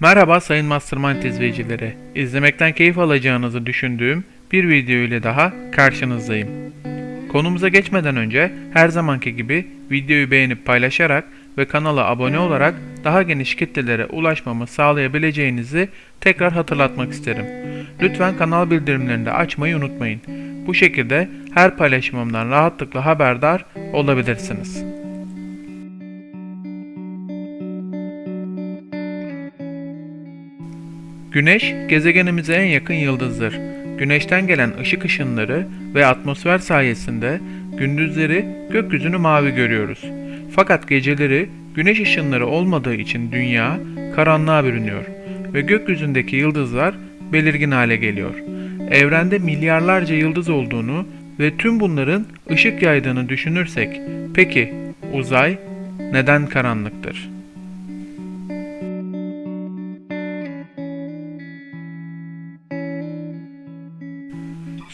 Merhaba sayın Mastermind izleyicileri. İzlemekten keyif alacağınızı düşündüğüm bir video ile daha karşınızdayım. Konumuza geçmeden önce her zamanki gibi videoyu beğenip paylaşarak ve kanala abone olarak daha geniş kitlelere ulaşmamı sağlayabileceğinizi tekrar hatırlatmak isterim. Lütfen kanal bildirimlerini de açmayı unutmayın. Bu şekilde her paylaşımımdan rahatlıkla haberdar olabilirsiniz. Güneş, gezegenimize en yakın yıldızdır. Güneşten gelen ışık ışınları ve atmosfer sayesinde gündüzleri gökyüzünü mavi görüyoruz. Fakat geceleri güneş ışınları olmadığı için dünya karanlığa bürünüyor ve gökyüzündeki yıldızlar belirgin hale geliyor. Evrende milyarlarca yıldız olduğunu ve tüm bunların ışık yaydığını düşünürsek, peki uzay neden karanlıktır?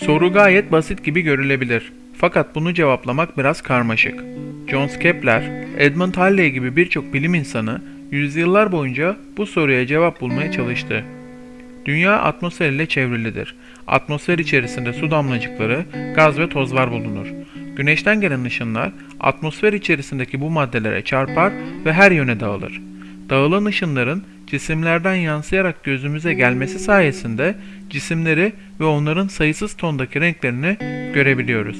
Soru gayet basit gibi görülebilir. Fakat bunu cevaplamak biraz karmaşık. John Kepler, Edmund Halley gibi birçok bilim insanı yüzyıllar boyunca bu soruya cevap bulmaya çalıştı. Dünya atmosfer ile çevrilidir. Atmosfer içerisinde su damlacıkları, gaz ve tozlar bulunur. Güneşten gelen ışınlar atmosfer içerisindeki bu maddelere çarpar ve her yöne dağılır. Dağılan ışınların cisimlerden yansıyarak gözümüze gelmesi sayesinde cisimleri ve onların sayısız tondaki renklerini görebiliyoruz.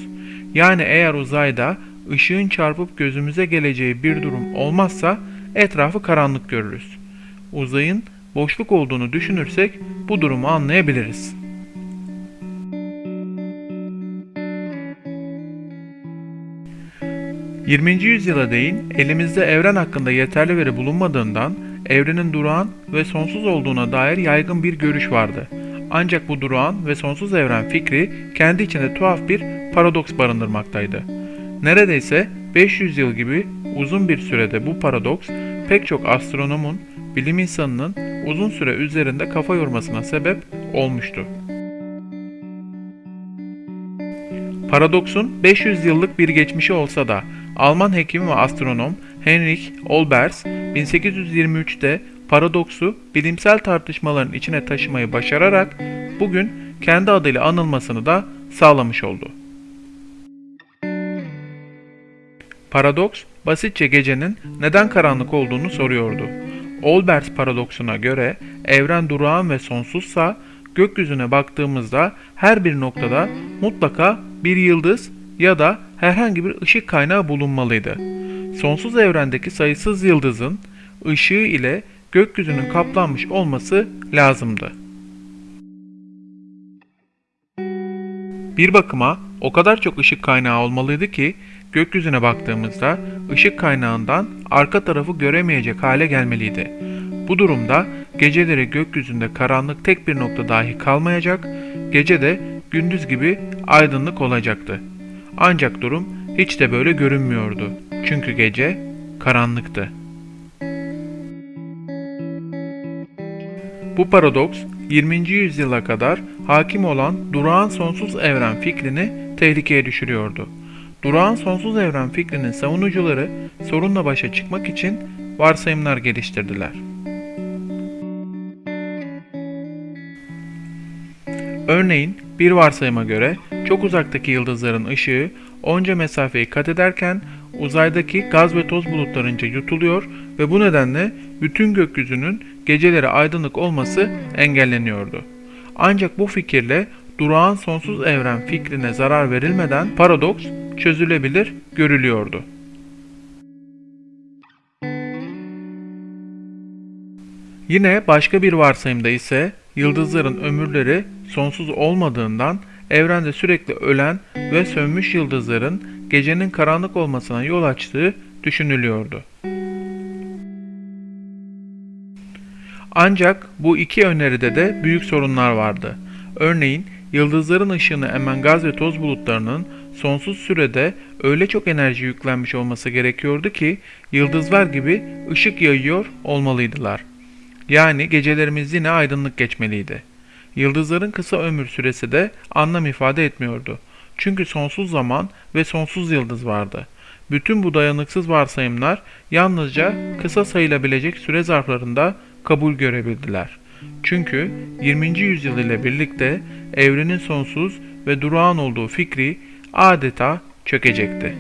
Yani eğer uzayda ışığın çarpıp gözümüze geleceği bir durum olmazsa etrafı karanlık görürüz. Uzayın boşluk olduğunu düşünürsek bu durumu anlayabiliriz. ...20. yüzyıla değin elimizde evren hakkında yeterli veri bulunmadığından evrenin durağan ve sonsuz olduğuna dair yaygın bir görüş vardı. Ancak bu durağan ve sonsuz evren fikri kendi içinde tuhaf bir paradoks barındırmaktaydı. Neredeyse 500 yıl gibi uzun bir sürede bu paradoks pek çok astronomun, bilim insanının uzun süre üzerinde kafa yormasına sebep olmuştu. Paradoksun 500 yıllık bir geçmişi olsa da Alman hekim ve astronom Heinrich Olbers 1823'te paradoksu bilimsel tartışmaların içine taşımayı başararak bugün kendi adıyla anılmasını da sağlamış oldu. Paradoks, basitçe gecenin neden karanlık olduğunu soruyordu. Olbers paradoksuna göre evren durağan ve sonsuzsa gökyüzüne baktığımızda her bir noktada mutlaka bir yıldız ya da herhangi bir ışık kaynağı bulunmalıydı. Sonsuz evrendeki sayısız yıldızın ışığı ile gökyüzünün kaplanmış olması lazımdı. Bir bakıma o kadar çok ışık kaynağı olmalıydı ki gökyüzüne baktığımızda ışık kaynağından arka tarafı göremeyecek hale gelmeliydi. Bu durumda geceleri gökyüzünde karanlık tek bir nokta dahi kalmayacak, gece de gündüz gibi aydınlık olacaktı. Ancak durum hiç de böyle görünmüyordu. Çünkü gece karanlıktı. Bu paradoks 20. yüzyıla kadar hakim olan durağan sonsuz evren fikrini tehlikeye düşürüyordu. Durağan sonsuz evren fikrinin savunucuları sorunla başa çıkmak için varsayımlar geliştirdiler. Örneğin bir varsayıma göre çok uzaktaki yıldızların ışığı onca mesafeyi kat ederken uzaydaki gaz ve toz bulutlarınca yutuluyor ve bu nedenle bütün gökyüzünün geceleri aydınlık olması engelleniyordu. Ancak bu fikirle durağan sonsuz evren fikrine zarar verilmeden paradoks çözülebilir görülüyordu. Yine başka bir varsayımda ise yıldızların ömürleri sonsuz olmadığından evrende sürekli ölen ve sönmüş yıldızların gecenin karanlık olmasına yol açtığı düşünülüyordu. Ancak bu iki öneride de büyük sorunlar vardı. Örneğin yıldızların ışığını emen gaz ve toz bulutlarının sonsuz sürede öyle çok enerji yüklenmiş olması gerekiyordu ki yıldızlar gibi ışık yayıyor olmalıydılar. Yani gecelerimiz yine aydınlık geçmeliydi. Yıldızların kısa ömür süresi de anlam ifade etmiyordu. Çünkü sonsuz zaman ve sonsuz yıldız vardı. Bütün bu dayanıksız varsayımlar yalnızca kısa sayılabilecek süre zarflarında kabul görebildiler. Çünkü 20. yüzyıl ile birlikte evrenin sonsuz ve durağan olduğu fikri adeta çökecekti.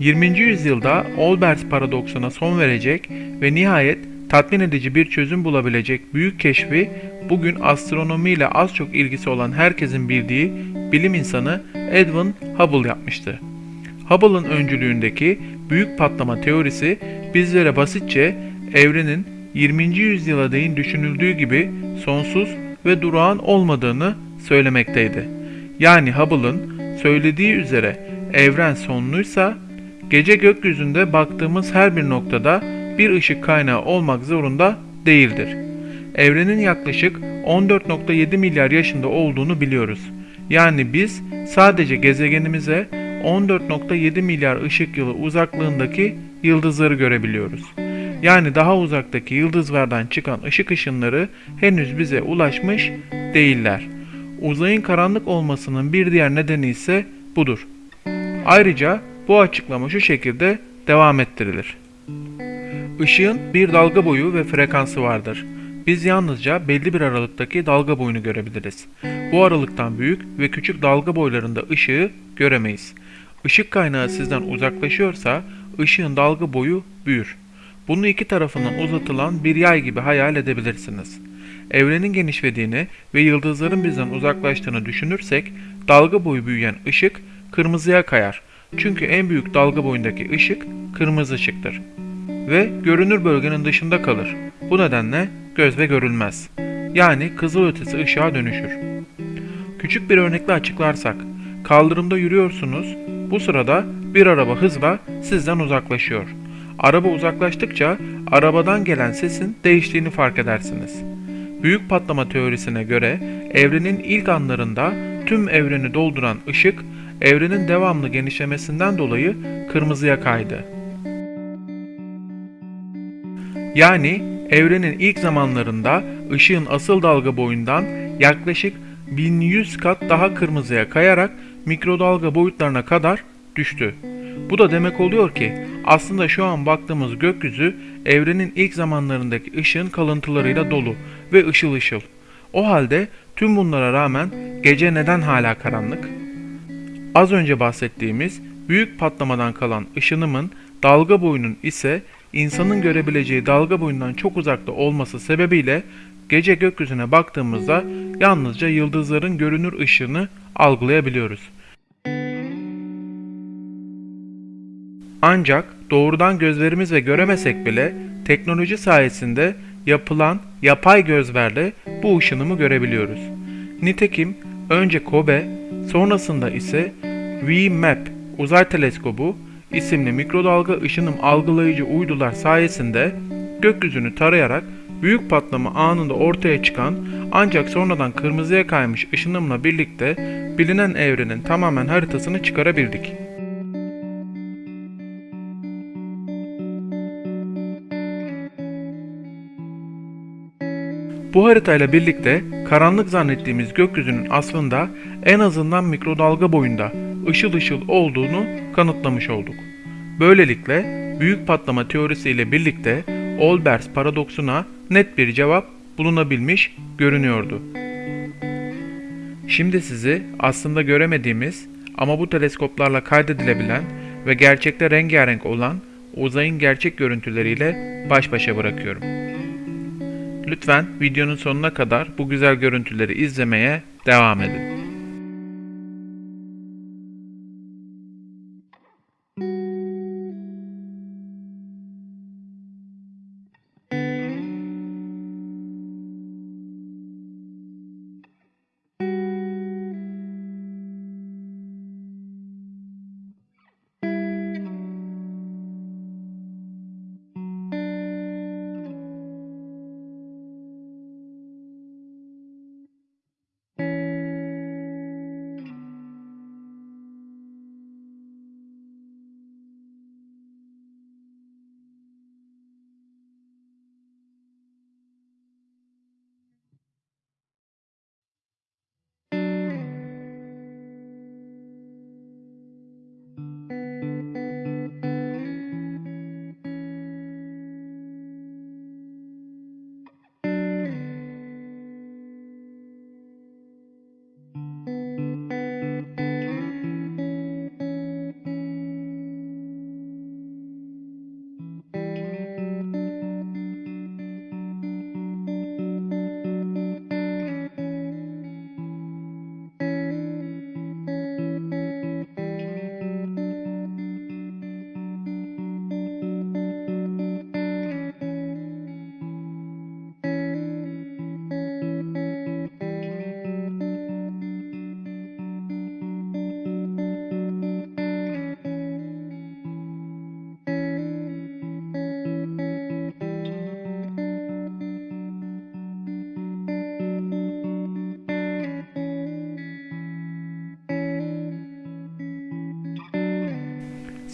20. yüzyılda Olbers paradoksuna son verecek ve nihayet tatmin edici bir çözüm bulabilecek büyük keşfi bugün astronomiyle az çok ilgisi olan herkesin bildiği bilim insanı Edwin Hubble yapmıştı. Hubble'ın öncülüğündeki büyük patlama teorisi bizlere basitçe evrenin 20. yüzyıla değin düşünüldüğü gibi sonsuz ve durağan olmadığını söylemekteydi. Yani Hubble'ın söylediği üzere evren sonluysa gece gökyüzünde baktığımız her bir noktada bir ışık kaynağı olmak zorunda değildir. Evrenin yaklaşık 14.7 milyar yaşında olduğunu biliyoruz. Yani biz sadece gezegenimize 14.7 milyar ışık yılı uzaklığındaki yıldızları görebiliyoruz. Yani daha uzaktaki yıldızlardan çıkan ışık ışınları henüz bize ulaşmış değiller. Uzayın karanlık olmasının bir diğer nedeni ise budur. Ayrıca bu açıklama şu şekilde devam ettirilir. Işığın bir dalga boyu ve frekansı vardır. Biz yalnızca belli bir aralıktaki dalga boyunu görebiliriz. Bu aralıktan büyük ve küçük dalga boylarında ışığı göremeyiz. Işık kaynağı sizden uzaklaşıyorsa ışığın dalga boyu büyür. Bunu iki tarafından uzatılan bir yay gibi hayal edebilirsiniz. Evrenin genişlediğini ve yıldızların bizden uzaklaştığını düşünürsek dalga boyu büyüyen ışık kırmızıya kayar. Çünkü en büyük dalga boyundaki ışık kırmızı ışıktır ve görünür bölgenin dışında kalır. Bu nedenle gözle görülmez. Yani kızılötesi ışığa dönüşür. Küçük bir örnekle açıklarsak, kaldırımda yürüyorsunuz, bu sırada bir araba hızla sizden uzaklaşıyor. Araba uzaklaştıkça arabadan gelen sesin değiştiğini fark edersiniz. Büyük patlama teorisine göre evrenin ilk anlarında tüm evreni dolduran ışık evrenin devamlı genişlemesinden dolayı kırmızıya kaydı. Yani evrenin ilk zamanlarında ışığın asıl dalga boyundan yaklaşık 1100 kat daha kırmızıya kayarak mikrodalga boyutlarına kadar düştü. Bu da demek oluyor ki aslında şu an baktığımız gökyüzü evrenin ilk zamanlarındaki ışığın kalıntılarıyla dolu ve ışıl ışıl. O halde tüm bunlara rağmen gece neden hala karanlık? Az önce bahsettiğimiz büyük patlamadan kalan ışınımın dalga boyunun ise insanın görebileceği dalga boyundan çok uzakta olması sebebiyle gece gökyüzüne baktığımızda yalnızca yıldızların görünür ışığını algılayabiliyoruz. Ancak doğrudan gözlerimizle göremesek bile teknoloji sayesinde yapılan yapay gözlerle bu ışınımı görebiliyoruz. Nitekim önce Kobe, sonrasında ise VMAP uzay teleskobu isimli mikrodalga ışınım algılayıcı uydular sayesinde gökyüzünü tarayarak büyük patlama anında ortaya çıkan ancak sonradan kırmızıya kaymış ışınımla birlikte bilinen evrenin tamamen haritasını çıkarabildik. Bu haritayla birlikte karanlık zannettiğimiz gökyüzünün aslında en azından mikrodalga boyunda ışıl ışıl olduğunu kanıtlamış olduk. Böylelikle büyük patlama teorisiyle birlikte Olbers paradoksuna net bir cevap bulunabilmiş görünüyordu. Şimdi sizi aslında göremediğimiz ama bu teleskoplarla kaydedilebilen ve gerçekte rengarenk olan uzayın gerçek görüntüleriyle baş başa bırakıyorum. Lütfen videonun sonuna kadar bu güzel görüntüleri izlemeye devam edin.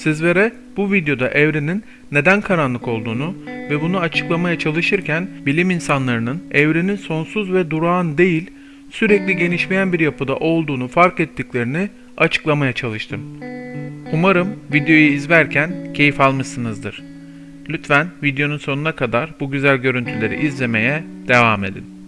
Sizlere bu videoda evrenin neden karanlık olduğunu ve bunu açıklamaya çalışırken bilim insanlarının evrenin sonsuz ve durağan değil, sürekli genişleyen bir yapıda olduğunu fark ettiklerini açıklamaya çalıştım. Umarım videoyu izlerken keyif almışsınızdır. Lütfen videonun sonuna kadar bu güzel görüntüleri izlemeye devam edin.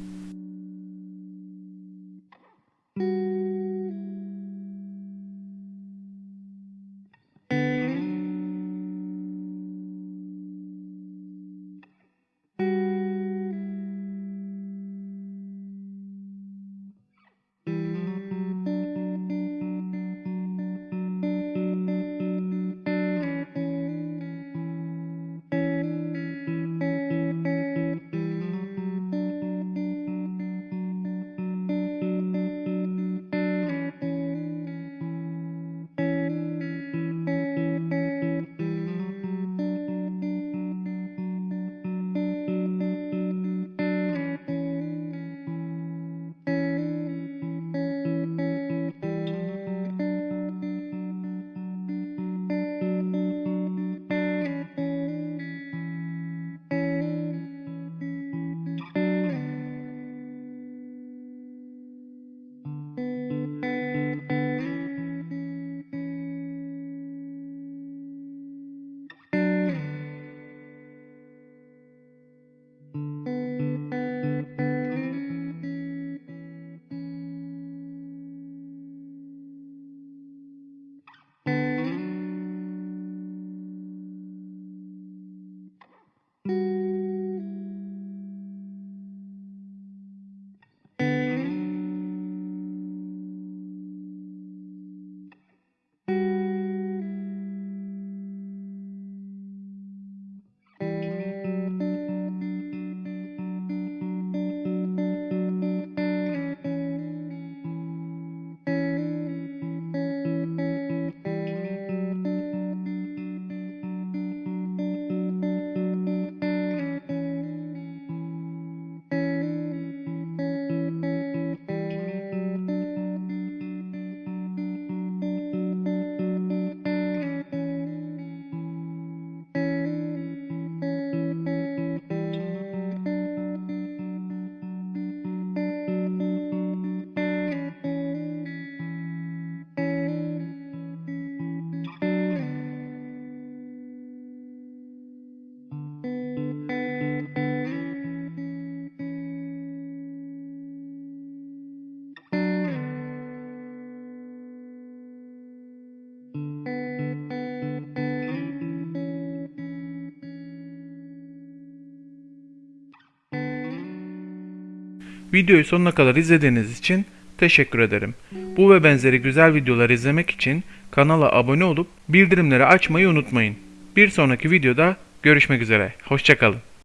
Videoyu sonuna kadar izlediğiniz için teşekkür ederim. Bu ve benzeri güzel videolar izlemek için kanala abone olup bildirimleri açmayı unutmayın. Bir sonraki videoda görüşmek üzere. Hoşçakalın.